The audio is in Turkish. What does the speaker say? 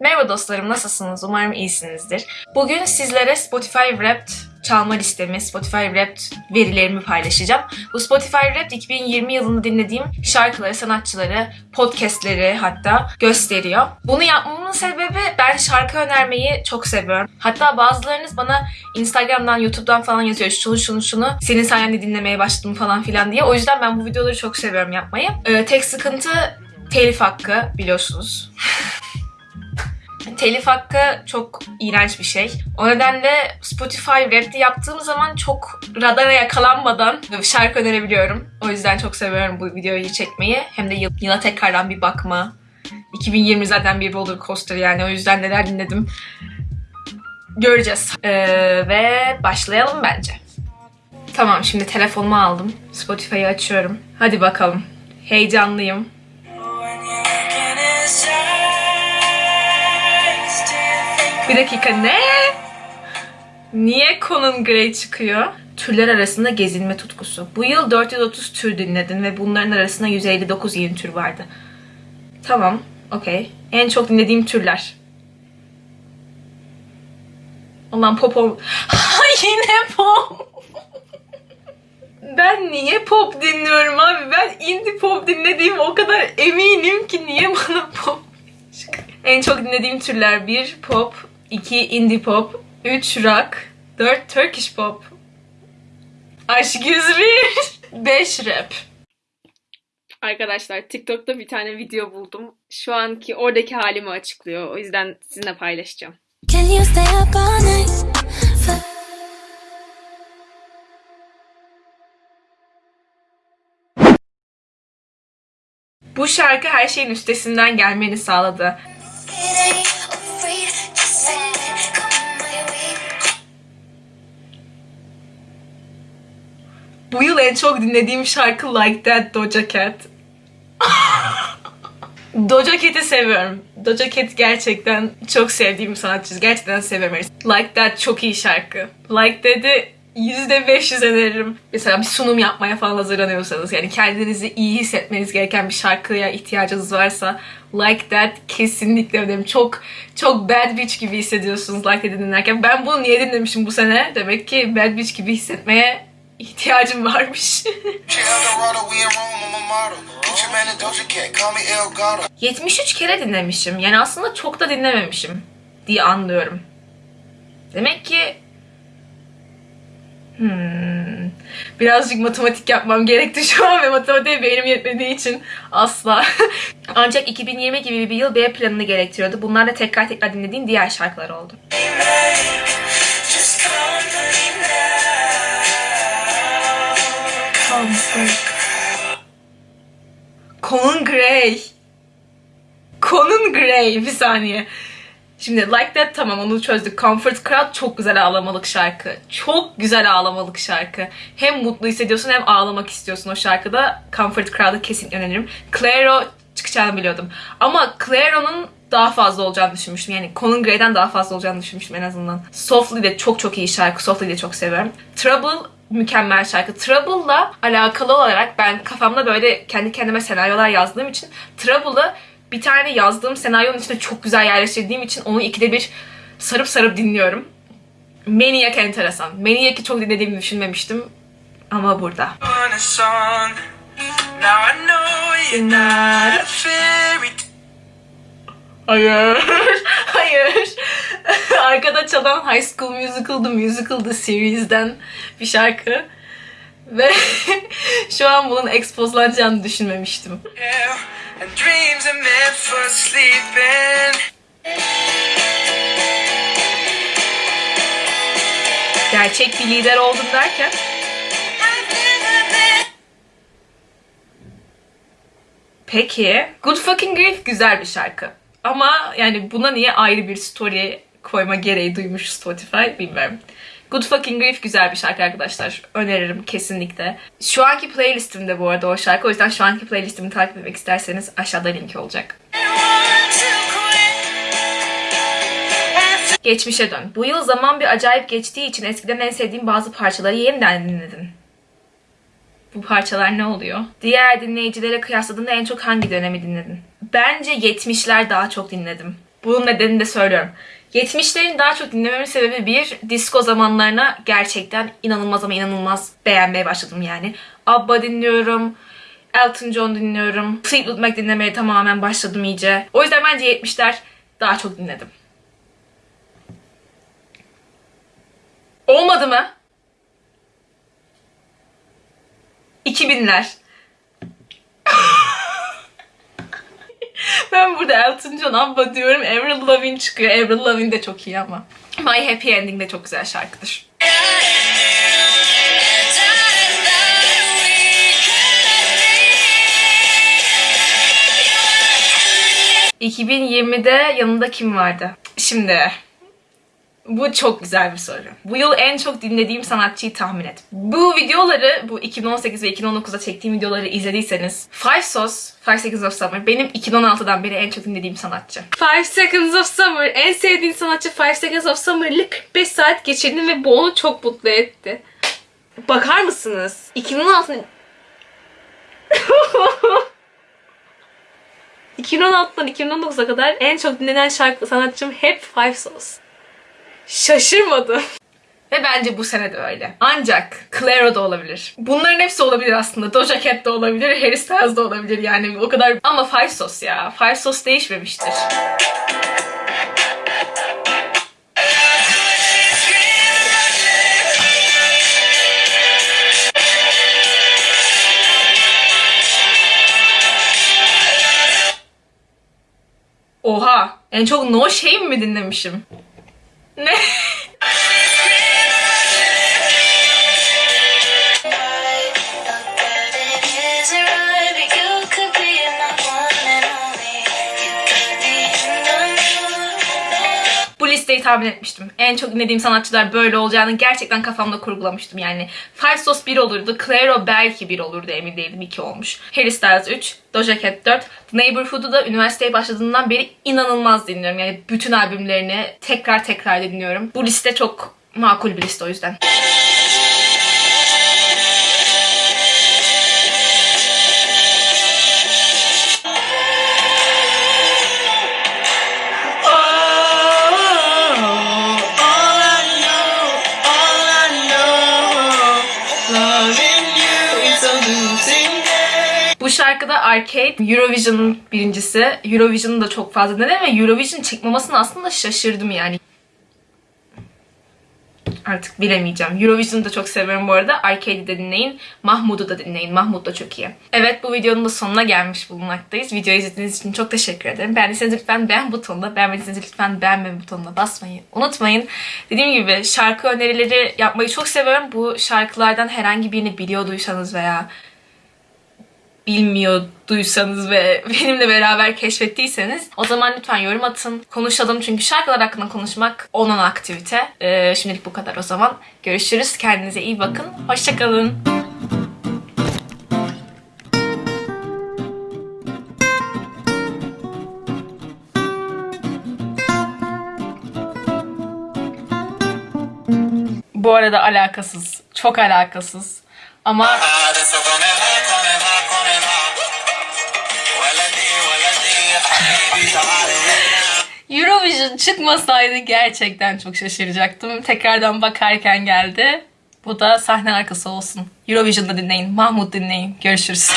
Merhaba dostlarım, nasılsınız? Umarım iyisinizdir. Bugün sizlere Spotify Wrapped çalma listemi, Spotify Wrapped verilerimi paylaşacağım. Bu Spotify Wrapped 2020 yılında dinlediğim şarkıları, sanatçıları, podcastleri hatta gösteriyor. Bunu yapmamın sebebi ben şarkı önermeyi çok seviyorum. Hatta bazılarınız bana Instagram'dan, YouTube'dan falan yazıyor. Şunu şunu şunu senin sayende dinlemeye başladım falan filan diye. O yüzden ben bu videoları çok seviyorum yapmayı. Ee, tek sıkıntı telif hakkı biliyorsunuz. telif hakkı çok iğrenç bir şey. O nedenle Spotify Rap'te yaptığım zaman çok radara yakalanmadan şarkı önerebiliyorum. O yüzden çok seviyorum bu videoyu çekmeyi. Hem de yıl- yıla tekrardan bir bakma. 2020 zaten bir roller coaster yani o yüzden neler dinledim göreceğiz. Ee, ve başlayalım bence. Tamam şimdi telefonumu aldım. Spotify'ı açıyorum. Hadi bakalım. Heyecanlıyım. Bir dakika ne? Niye Conan Gray çıkıyor? Türler arasında gezinme tutkusu. Bu yıl 430 tür dinledin ve bunların arasında 159 yeni tür vardı. Tamam, okey. En çok dinlediğim türler. Ulan pop ol... Ha, Yine pop. Ben niye pop dinliyorum abi? Ben indie pop dinlediğim o kadar eminim ki niye bana pop çıkıyor? En çok dinlediğim türler 1 pop, 2 indie pop, 3 rock, 4 Turkish pop, Aşk 101, 5 rap. Arkadaşlar TikTok'ta bir tane video buldum. Şu anki oradaki halimi açıklıyor. O yüzden sizinle paylaşacağım. Can you stay up all night? Bu şarkı her şeyin üstesinden gelmeni sağladı. Bu yıl en çok dinlediğim şarkı Like That Doja Cat. Doja Cat'i seviyorum. Doja Cat gerçekten çok sevdiğim sanatçı. Gerçekten seviyorum. Like That çok iyi şarkı. Like That'i %500 öneririm. Mesela bir sunum yapmaya falan hazırlanıyorsanız yani kendinizi iyi hissetmeniz gereken bir şarkıya ihtiyacınız varsa Like That kesinlikle öneririm. Çok çok bad bitch gibi hissediyorsunuz Like That'i dinlerken. Ben bunu niye dinlemişim bu sene? Demek ki bad bitch gibi hissetmeye ihtiyacım varmış. She Eldorado, we in Rome, I'm a model. Gucci Mane and Doja Cat, call me El Gato. 73 kere dinlemişim. Yani aslında çok da dinlememişim diye anlıyorum. Demek ki Hmm. Birazcık matematik yapmam gerekti şu an ve matematiğe beynim yetmediği için asla. Ancak 2020 gibi bir yıl B planını gerektiriyordu. Bunlar da tekrar tekrar dinlediğim diğer şarkılar oldu. Gray bir saniye. Şimdi Like That tamam onu çözdük. Comfort Crowd çok güzel ağlamalık şarkı. Çok güzel ağlamalık şarkı. Hem mutlu hissediyorsun hem ağlamak istiyorsun o şarkıda. Comfort Crowd'ı kesinlikle öneririm. Clairo çıkacağını biliyordum. Ama Clairo'nun daha fazla olacağını düşünmüştüm. Yani Conan Gray'den daha fazla olacağını düşünmüştüm en azından. Softly de çok çok iyi şarkı. Softly'yi de çok seviyorum. Trouble mükemmel şarkı. Trouble'la alakalı olarak ben kafamda böyle kendi kendime senaryolar yazdığım için Trouble'ı bir tane yazdığım senaryonun içine çok güzel yerleştirdiğim için onu ikide bir sarıp sarıp dinliyorum. Maniac enteresan. Maniac'i çok dinlediğimi düşünmemiştim ama burada. Hayır. Hayır. Arkada çalan High School Musical The Musical The Series'den bir şarkı. Ve şu an bunun expozlanacağını düşünmemiştim. And dreams are meant for sleeping. Gerçek bir lider oldum derken Peki. Good Fucking Grief güzel bir şarkı. Ama yani buna niye ayrı bir story koyma gereği duymuş Spotify bilmiyorum. Good Fucking Grief güzel bir şarkı arkadaşlar. Öneririm kesinlikle. Şu anki playlistimde bu arada o şarkı. O yüzden şu anki playlistimi takip etmek isterseniz aşağıda linki olacak. Geçmişe dön. Bu yıl zaman bir acayip geçtiği için eskiden en sevdiğim bazı parçaları yeniden dinledim. Bu parçalar ne oluyor? Diğer dinleyicilere kıyasladığında en çok hangi dönemi dinledin? Bence 70'ler daha çok dinledim. Bunun nedenini de söylüyorum. 70'lerin daha çok dinlememin sebebi bir, disco zamanlarına gerçekten inanılmaz ama inanılmaz beğenmeye başladım yani. ABBA dinliyorum, Elton John dinliyorum, Fleetwood Mac dinlemeye tamamen başladım iyice. O yüzden bence 70'ler daha çok dinledim. Olmadı mı? 2000'ler. ben burada Elton John Abba diyorum. Avril Lavigne çıkıyor. Avril Lavigne de çok iyi ama. My Happy Ending de çok güzel şarkıdır. 2020'de yanında kim vardı? Şimdi bu çok güzel bir soru. Bu yıl en çok dinlediğim sanatçıyı tahmin et. Bu videoları, bu 2018 ve 2019'da çektiğim videoları izlediyseniz Five Sos, Five Seconds of Summer benim 2016'dan beri en çok dinlediğim sanatçı. Five Seconds of Summer, en sevdiğin sanatçı Five Seconds of Summer'lı 45 saat geçirdim ve bu onu çok mutlu etti. Bakar mısınız? 2016'nın 2016'dan 2019'a kadar en çok dinlenen şarkı sanatçım hep Five Souls. Şaşırmadım. Ve bence bu sene de öyle. Ancak Clairo da olabilir. Bunların hepsi olabilir aslında. Doja Cat de olabilir, Harry Styles da olabilir yani o kadar. Ama Five Sauce ya. Five Sauce değişmemiştir. Oha! En çok No Shame mi dinlemişim? Ne? Listeyi tahmin etmiştim. En çok dinlediğim sanatçılar böyle olacağını gerçekten kafamda kurgulamıştım yani. Five Sauce 1 olurdu, Clairo belki 1 olurdu emin değilim 2 olmuş. Harry Styles 3, Doja Cat 4. The Neighborhood'u da üniversiteye başladığından beri inanılmaz dinliyorum. Yani bütün albümlerini tekrar tekrar dinliyorum. Bu liste çok makul bir liste o yüzden. Bu şarkıda Arcade Eurovision'ın birincisi. Eurovision'ı da çok fazla dinledim ve Eurovision çıkmamasına aslında şaşırdım yani. Artık bilemeyeceğim. Eurovision'u da çok seviyorum bu arada. Arcade'i de dinleyin. Mahmud'u da dinleyin. Mahmud da çok iyi. Evet bu videonun da sonuna gelmiş bulunmaktayız. Videoyu izlediğiniz için çok teşekkür ederim. Beğendiyseniz lütfen beğen butonuna, beğenmediyseniz lütfen beğenme butonuna basmayı unutmayın. Dediğim gibi şarkı önerileri yapmayı çok seviyorum. Bu şarkılardan herhangi birini biliyorduysanız veya bilmiyorduysanız ve benimle beraber keşfettiyseniz o zaman lütfen yorum atın. Konuşalım çünkü şarkılar hakkında konuşmak onun aktivite. Ee, şimdilik bu kadar o zaman. Görüşürüz. Kendinize iyi bakın. Hoşçakalın. Bu arada alakasız. Çok alakasız. Ama Eurovision çıkmasaydı gerçekten çok şaşıracaktım. Tekrardan bakarken geldi. Bu da sahne arkası olsun. Eurovision'da dinleyin, Mahmut dinleyin. Görüşürüz.